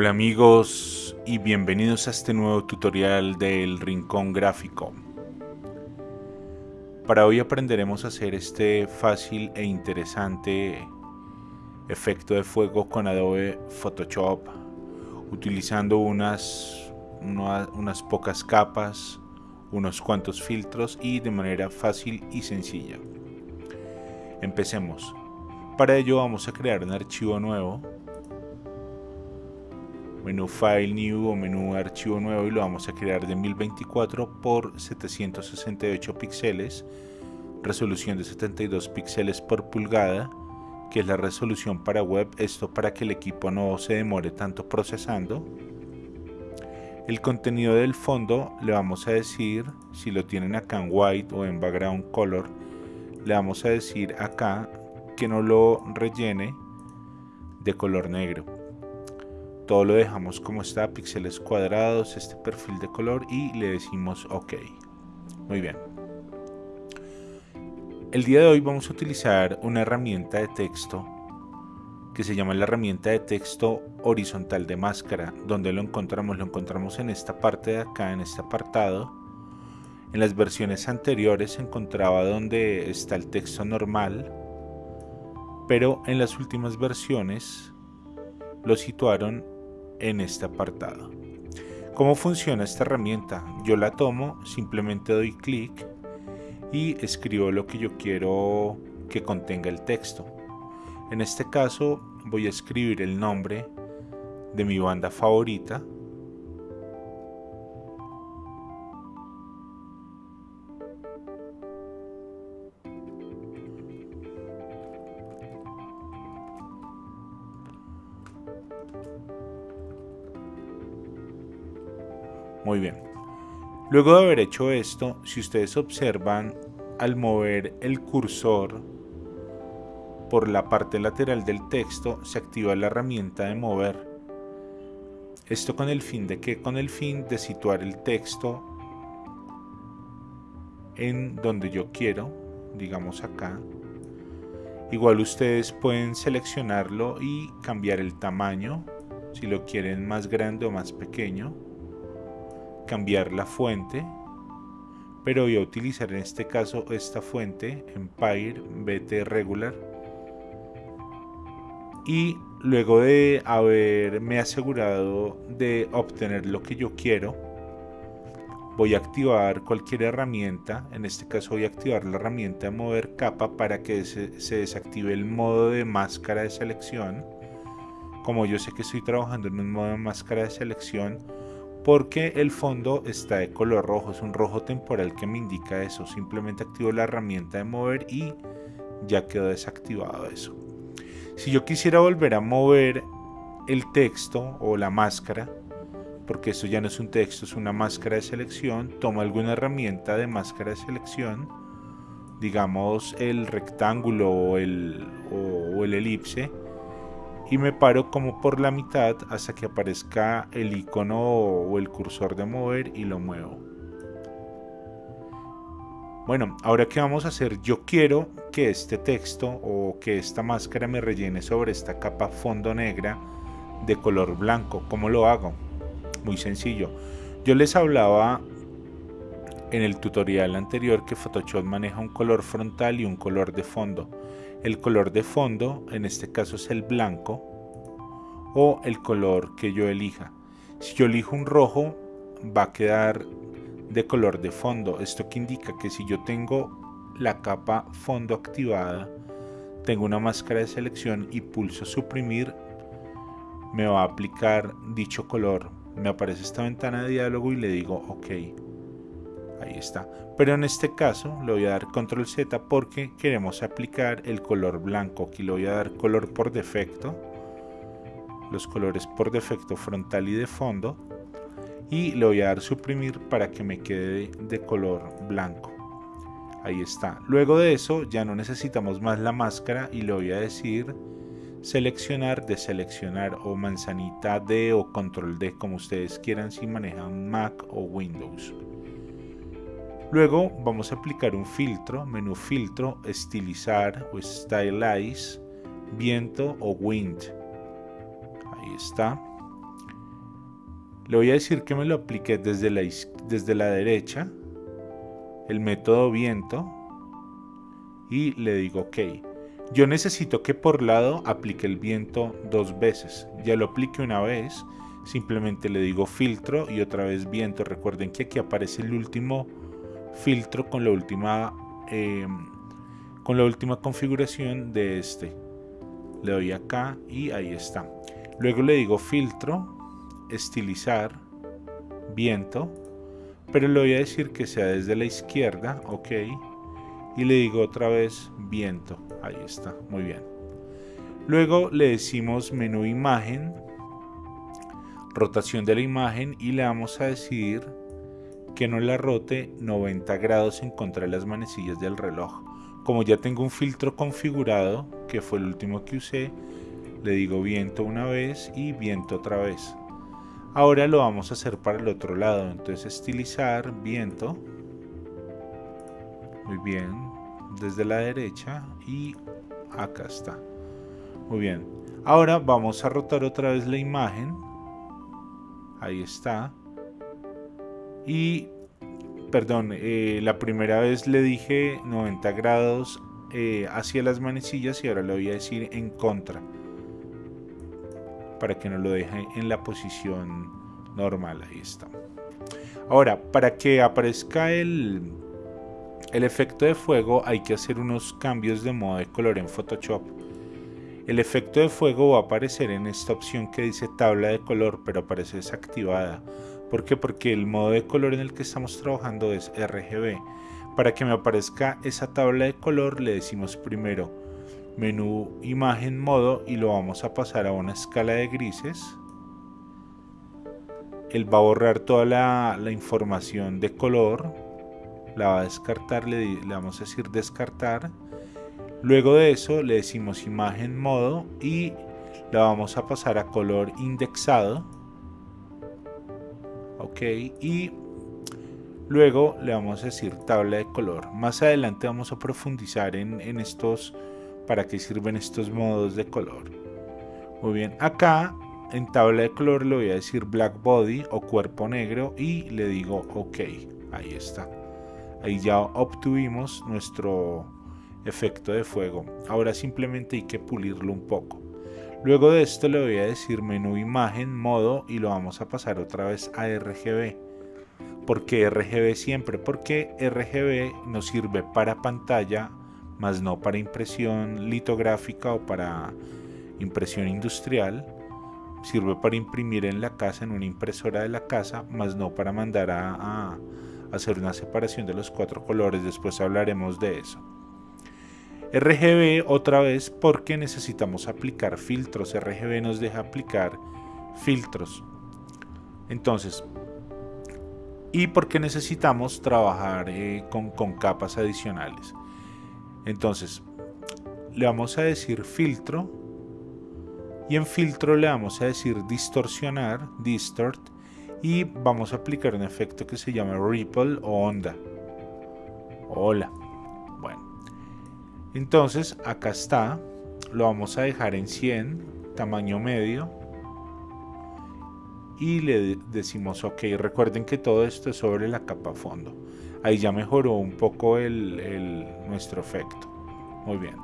Hola amigos y bienvenidos a este nuevo tutorial del Rincón Gráfico. Para hoy aprenderemos a hacer este fácil e interesante efecto de fuego con Adobe Photoshop utilizando unas, unas pocas capas, unos cuantos filtros y de manera fácil y sencilla. Empecemos. Para ello vamos a crear un archivo nuevo menú File New o menú Archivo Nuevo y lo vamos a crear de 1024 por 768 píxeles, resolución de 72 píxeles por pulgada, que es la resolución para web, esto para que el equipo no se demore tanto procesando. El contenido del fondo le vamos a decir, si lo tienen acá en white o en background color, le vamos a decir acá que no lo rellene de color negro todo lo dejamos como está, píxeles cuadrados, este perfil de color y le decimos OK. Muy bien. El día de hoy vamos a utilizar una herramienta de texto que se llama la herramienta de texto horizontal de máscara. donde lo encontramos? Lo encontramos en esta parte de acá, en este apartado. En las versiones anteriores se encontraba donde está el texto normal, pero en las últimas versiones lo situaron en este apartado. ¿Cómo funciona esta herramienta? Yo la tomo, simplemente doy clic y escribo lo que yo quiero que contenga el texto. En este caso voy a escribir el nombre de mi banda favorita Muy bien. Luego de haber hecho esto, si ustedes observan, al mover el cursor por la parte lateral del texto, se activa la herramienta de mover. Esto con el fin de que con el fin de situar el texto en donde yo quiero, digamos acá. Igual ustedes pueden seleccionarlo y cambiar el tamaño, si lo quieren más grande o más pequeño cambiar la fuente, pero voy a utilizar en este caso esta fuente, Empire BT Regular. Y luego de haberme asegurado de obtener lo que yo quiero, voy a activar cualquier herramienta, en este caso voy a activar la herramienta mover capa para que se, se desactive el modo de máscara de selección. Como yo sé que estoy trabajando en un modo de máscara de selección, porque el fondo está de color rojo, es un rojo temporal que me indica eso, simplemente activo la herramienta de mover y ya quedó desactivado eso. Si yo quisiera volver a mover el texto o la máscara, porque esto ya no es un texto, es una máscara de selección, tomo alguna herramienta de máscara de selección, digamos el rectángulo o el, o el elipse, y me paro como por la mitad hasta que aparezca el icono o el cursor de mover y lo muevo. Bueno, ahora qué vamos a hacer, yo quiero que este texto o que esta máscara me rellene sobre esta capa fondo negra de color blanco. ¿Cómo lo hago? Muy sencillo. Yo les hablaba en el tutorial anterior que Photoshop maneja un color frontal y un color de fondo el color de fondo, en este caso es el blanco, o el color que yo elija. Si yo elijo un rojo, va a quedar de color de fondo. Esto que indica que si yo tengo la capa fondo activada, tengo una máscara de selección y pulso suprimir, me va a aplicar dicho color. Me aparece esta ventana de diálogo y le digo OK ahí está. Pero en este caso le voy a dar control z porque queremos aplicar el color blanco. Aquí le voy a dar color por defecto. Los colores por defecto frontal y de fondo. Y le voy a dar suprimir para que me quede de color blanco. Ahí está. Luego de eso ya no necesitamos más la máscara y le voy a decir seleccionar, deseleccionar o manzanita D o control D como ustedes quieran si manejan Mac o Windows. Luego vamos a aplicar un filtro, menú filtro, estilizar o stylize, viento o wind. Ahí está. Le voy a decir que me lo aplique desde la, desde la derecha, el método viento, y le digo OK. Yo necesito que por lado aplique el viento dos veces. Ya lo aplique una vez, simplemente le digo filtro y otra vez viento. Recuerden que aquí aparece el último filtro con la última, em, con la última configuración de este. Le doy acá y ahí está. Luego le digo filtro, estilizar, viento, pero le voy a decir que sea desde la izquierda, ok, y le digo otra vez viento, ahí está, muy bien. Luego le decimos menú imagen, rotación de la imagen y le vamos a decir que no la rote 90 grados en contra de las manecillas del reloj. Como ya tengo un filtro configurado, que fue el último que usé, le digo viento una vez y viento otra vez. Ahora lo vamos a hacer para el otro lado, entonces estilizar, viento. Muy bien, desde la derecha y acá está. Muy bien, ahora vamos a rotar otra vez la imagen. Ahí está. Y, perdón, eh, la primera vez le dije 90 grados eh, hacia las manecillas y ahora le voy a decir en contra para que nos lo deje en la posición normal. Ahí está. Ahora, para que aparezca el, el efecto de fuego hay que hacer unos cambios de modo de color en Photoshop. El efecto de fuego va a aparecer en esta opción que dice tabla de color, pero aparece desactivada. ¿Por qué? Porque el modo de color en el que estamos trabajando es RGB. Para que me aparezca esa tabla de color le decimos primero menú imagen modo y lo vamos a pasar a una escala de grises él va a borrar toda la, información de color la va a descartar le, le, vamos a decir descartar luego de eso le decimos imagen modo y la vamos a pasar a color indexado ok y luego le vamos a decir tabla de color más adelante vamos a profundizar en, en estos para qué sirven estos modos de color. Muy bien, acá en tabla de color le voy a decir black body o cuerpo negro y le digo ok, ahí está. Ahí ya obtuvimos nuestro efecto de fuego. Ahora simplemente hay que pulirlo un poco. Luego de esto le voy a decir menú imagen, modo y lo vamos a pasar otra vez a RGB. ¿Por qué RGB siempre? Porque RGB nos sirve para pantalla más no para impresión litográfica o para impresión industrial. Sirve para imprimir en la casa, en una impresora de la casa, más no para mandar a, hacer una separación de los cuatro colores. Después hablaremos de eso. RGB otra vez porque necesitamos aplicar filtros. RGB nos deja aplicar filtros. Entonces, y porque necesitamos trabajar eh, con, con capas adicionales. Entonces, le vamos a decir filtro y en filtro le vamos a decir distorsionar, distort y vamos a aplicar un efecto que se llama ripple o onda. Hola. Bueno. Entonces, acá está. Lo vamos a dejar en 100, tamaño medio. Y le decimos ok. Recuerden que todo esto es sobre la capa fondo ahí ya mejoró un poco el, nuestro efecto. Muy bien.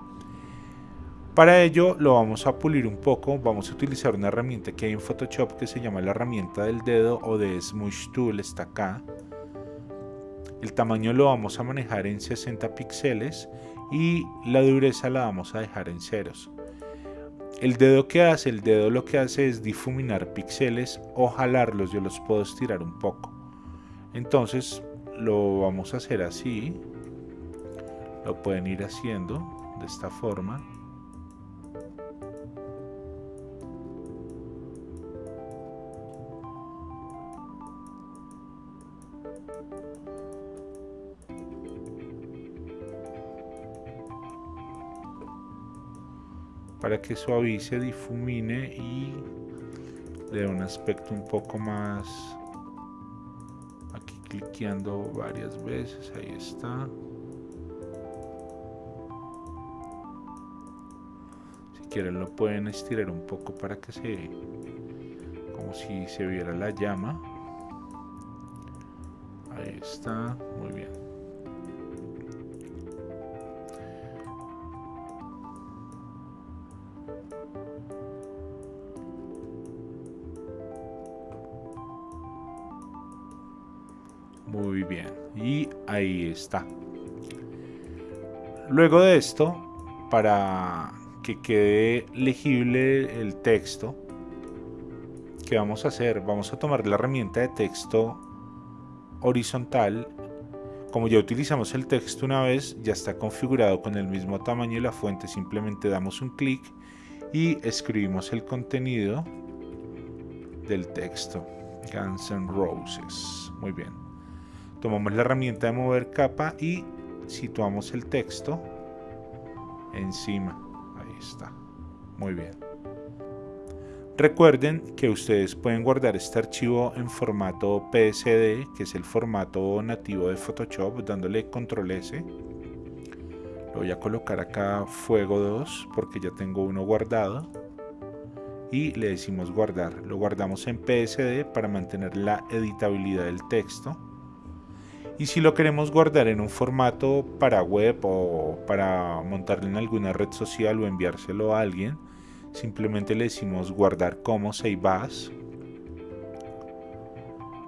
Para ello lo vamos a pulir un poco, vamos a utilizar una herramienta que hay en Photoshop que se llama la herramienta del dedo o de Smoosh Tool, está acá. El tamaño lo vamos a manejar en 60 píxeles y la dureza la vamos a dejar en ceros. El dedo que hace, el dedo lo que hace es difuminar píxeles o jalarlos, yo los puedo estirar un poco. Entonces lo vamos a hacer así lo pueden ir haciendo de esta forma para que suavice, difumine y le dé un aspecto un poco más cliqueando varias veces ahí está si quieren lo pueden estirar un poco para que se como si se viera la llama. Ahí está, muy bien. Muy bien, y ahí está. Luego de esto, para que quede legible el texto, ¿qué vamos a hacer? Vamos a tomar la herramienta de texto horizontal. Como ya utilizamos el texto una vez, ya está configurado con el mismo tamaño y la fuente. Simplemente damos un clic y escribimos el contenido del texto. Guns N' Roses. Muy bien. Tomamos la herramienta de mover capa y situamos el texto encima. Ahí está. Muy bien. Recuerden que ustedes pueden guardar este archivo en formato PSD, que es el formato nativo de Photoshop, dándole control S. Lo voy a colocar acá fuego 2 porque ya tengo uno guardado. Y le decimos guardar. Lo guardamos en PSD para mantener la editabilidad del texto. Y si lo queremos guardar en un formato para web o para montarlo en alguna red social o enviárselo a alguien, simplemente le decimos guardar como save as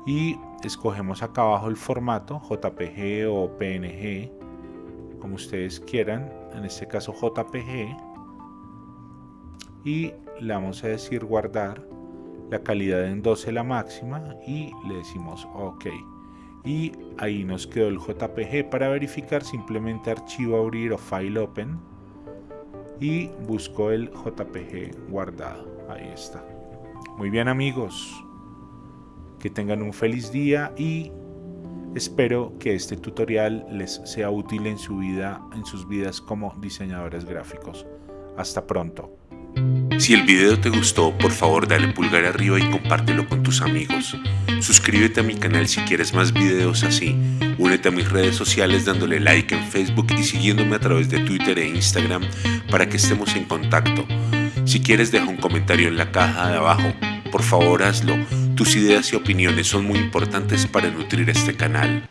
y escogemos acá abajo el formato JPG o PNG como ustedes quieran en este caso JPG y le vamos a decir guardar la calidad en 12 la máxima y le decimos ok y ahí nos quedó el JPG para verificar simplemente archivo abrir o file open y busco el JPG guardado. Ahí está. Muy bien amigos, que tengan un feliz día y espero que este tutorial les sea útil en su vida, en sus vidas como diseñadores gráficos. Hasta pronto. Si el video te gustó, por favor dale pulgar arriba y compártelo con tus amigos. Suscríbete a mi canal si quieres más videos así. Únete a mis redes sociales dándole like en Facebook y siguiéndome a través de Twitter e Instagram para que estemos en contacto. Si quieres deja un comentario en la caja de abajo. Por favor hazlo. Tus ideas y opiniones son muy importantes para nutrir este canal.